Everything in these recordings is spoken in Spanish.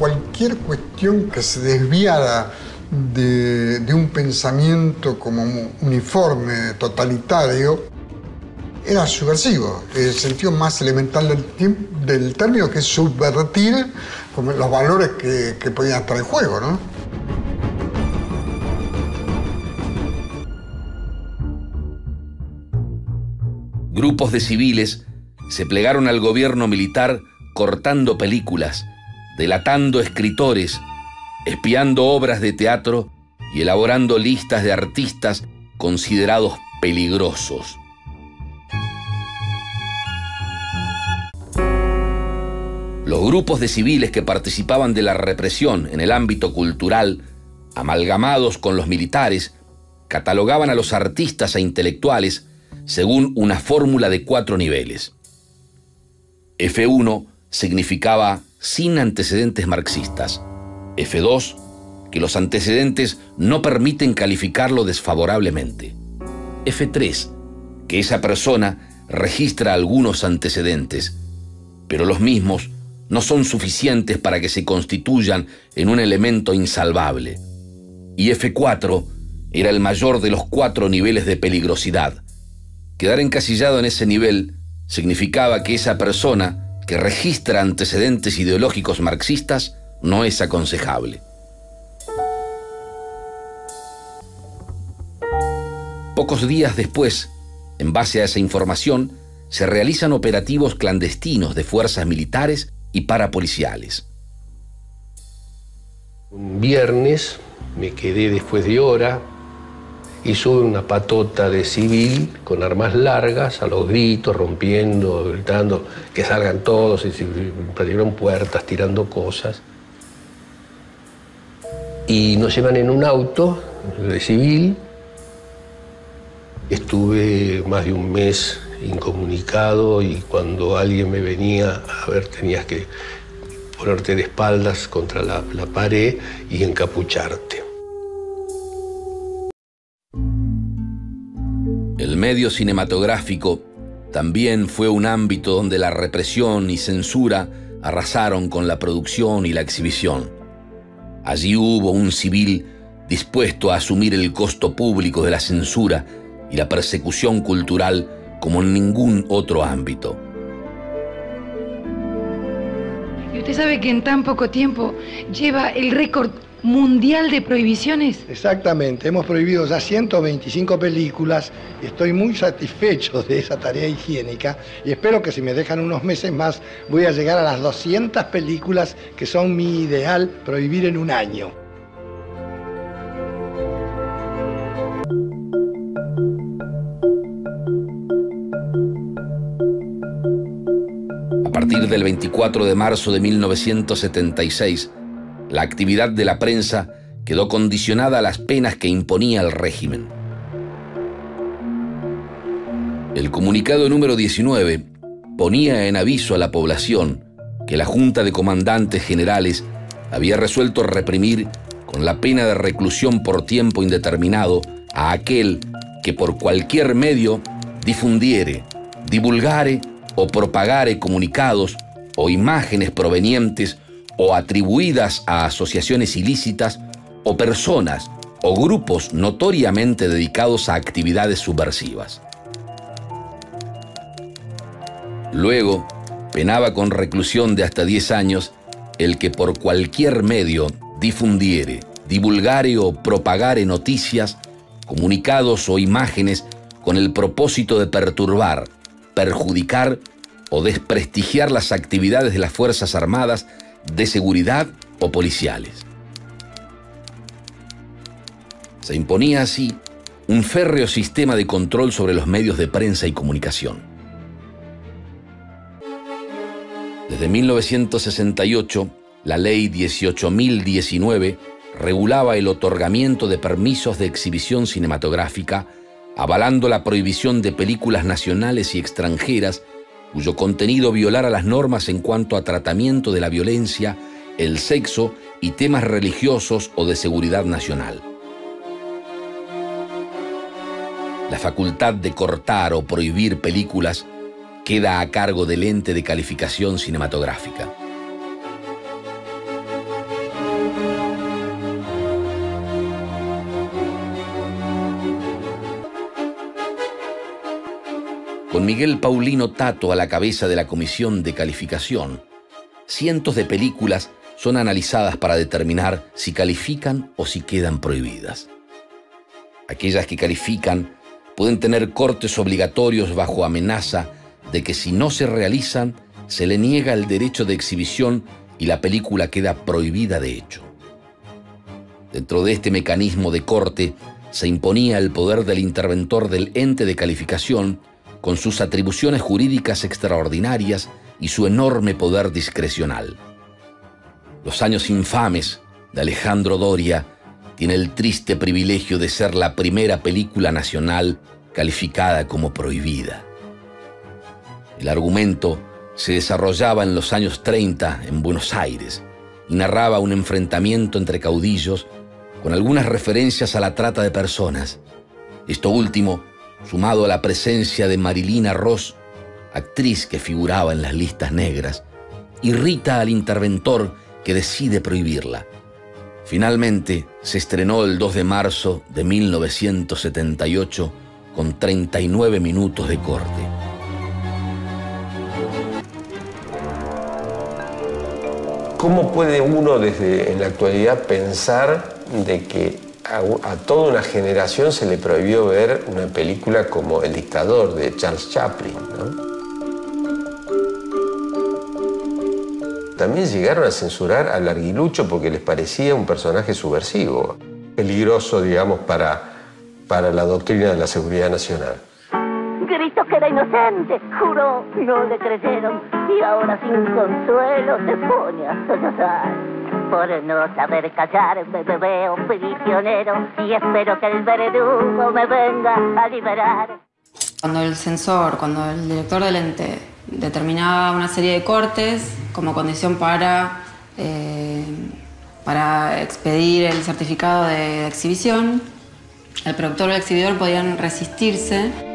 cualquier cuestión que se desviara de, un pensamiento como uniforme, totalitario, era subversivo, el sentido más elemental del, término, que es subvertir los valores que, que podían estar en juego. ¿no? Grupos de civiles se plegaron al gobierno militar cortando películas, delatando escritores, espiando obras de teatro y elaborando listas de artistas considerados peligrosos. Los grupos de civiles que participaban de la represión en el ámbito cultural, amalgamados con los militares, catalogaban a los artistas e intelectuales según una fórmula de cuatro niveles. F1 significaba sin antecedentes marxistas. F2, que los antecedentes no permiten calificarlo desfavorablemente. F3, que esa persona registra algunos antecedentes, pero los mismos no son suficientes para que se constituyan en un elemento insalvable. Y F4 era el mayor de los cuatro niveles de peligrosidad. Quedar encasillado en ese nivel significaba que esa persona que registra antecedentes ideológicos marxistas no es aconsejable. Pocos días después, en base a esa información, se realizan operativos clandestinos de fuerzas militares y parapoliciales. Un viernes me quedé después de hora y sube una patota de civil con armas largas, a los gritos, rompiendo, gritando que salgan todos, y partieron puertas, tirando cosas. Y nos llevan en un auto de civil. Estuve más de un mes incomunicado y cuando alguien me venía a ver tenías que ponerte de espaldas contra la pared y encapucharte. Medio cinematográfico también fue un ámbito donde la represión y censura arrasaron con la producción y la exhibición. Allí hubo un civil dispuesto a asumir el costo público de la censura y la persecución cultural como en ningún otro ámbito. Y usted sabe que en tan poco tiempo lleva el récord mundial de prohibiciones? Exactamente, hemos prohibido ya 125 películas y estoy muy satisfecho de esa tarea higiénica y espero que si me dejan unos meses más voy a llegar a las 200 películas que son mi ideal prohibir en un año. A partir del 24 de marzo de 1976, la actividad de la prensa quedó condicionada a las penas que imponía el régimen. El comunicado número 19 ponía en aviso a la población que la Junta de Comandantes Generales había resuelto reprimir con la pena de reclusión por tiempo indeterminado a aquel que por cualquier medio difundiere, divulgare o propagare comunicados o imágenes provenientes o atribuidas a asociaciones ilícitas o personas o grupos notoriamente dedicados a actividades subversivas. Luego, penaba con reclusión de hasta 10 años el que por cualquier medio difundiere, divulgare o propagare noticias, comunicados o imágenes con el propósito de perturbar, perjudicar o desprestigiar las actividades de las Fuerzas Armadas de seguridad o policiales. Se imponía así un férreo sistema de control sobre los medios de prensa y comunicación. Desde 1968, la ley 18.019 regulaba el otorgamiento de permisos de exhibición cinematográfica, avalando la prohibición de películas nacionales y extranjeras cuyo contenido violara las normas en cuanto a tratamiento de la violencia, el sexo y temas religiosos o de seguridad nacional. La facultad de cortar o prohibir películas queda a cargo del ente de calificación cinematográfica. Con Miguel Paulino Tato a la cabeza de la comisión de calificación, cientos de películas son analizadas para determinar si califican o si quedan prohibidas. Aquellas que califican pueden tener cortes obligatorios bajo amenaza de que si no se realizan, se le niega el derecho de exhibición y la película queda prohibida de hecho. Dentro de este mecanismo de corte se imponía el poder del interventor del ente de calificación con sus atribuciones jurídicas extraordinarias y su enorme poder discrecional. Los años infames de Alejandro Doria tiene el triste privilegio de ser la primera película nacional calificada como prohibida. El argumento se desarrollaba en los años 30 en Buenos Aires y narraba un enfrentamiento entre caudillos con algunas referencias a la trata de personas. Esto último, sumado a la presencia de Marilina Ross, actriz que figuraba en las listas negras, irrita al interventor que decide prohibirla. Finalmente, se estrenó el 2 de marzo de 1978 con 39 minutos de corte. ¿Cómo puede uno desde la actualidad pensar de que a, toda una generación se le prohibió ver una película como El dictador de Charles Chaplin? También llegaron a censurar al Larguilucho porque les parecía un personaje subversivo, peligroso, digamos, para, para la doctrina de la seguridad nacional. Gritó que era inocente, juró, no le creyeron y ahora sin consuelo se pone a sollozar. Por no saber callarme me veo prisionero y espero que el verdugo me venga a liberar. Cuando el censor, cuando el director del ente determinaba una serie de cortes como condición para, eh, para expedir el certificado de exhibición, el productor o el exhibidor podían resistirse.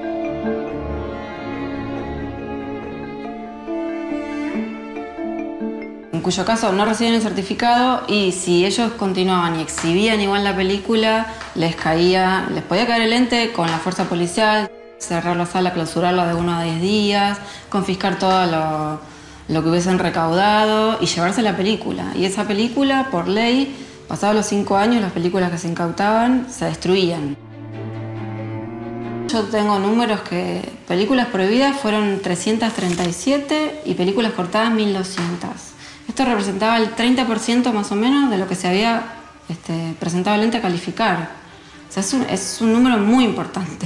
Cuyo caso no recibían el certificado y si ellos continuaban y exhibían igual la película, les caía, les podía caer el ente con la fuerza policial cerrar la sala, clausurarla de uno a diez días, confiscar todo lo, lo, que hubiesen recaudado y llevarse la película. Y esa película, por ley, pasados los cinco años, las películas que se incautaban se destruían. Yo tengo números que películas prohibidas fueron 337 y películas cortadas 1200. Esto representaba el 30% más o menos de lo que se había este, presentado el ente a calificar. O sea, es un, es un número muy importante.